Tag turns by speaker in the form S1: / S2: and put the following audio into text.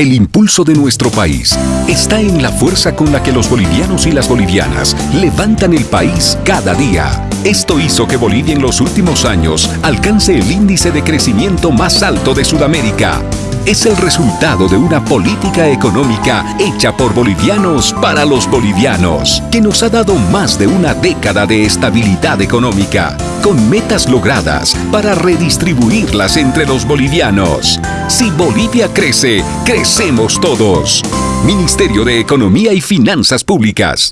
S1: El impulso de nuestro país está en la fuerza con la que los bolivianos y las bolivianas levantan el país cada día. Esto hizo que Bolivia en los últimos años alcance el índice de crecimiento más alto de Sudamérica. Es el resultado de una política económica hecha por bolivianos para los bolivianos, que nos ha dado más de una década de estabilidad económica, con metas logradas para redistribuirlas entre los bolivianos. Si Bolivia crece, crecemos todos. Ministerio de Economía y Finanzas Públicas.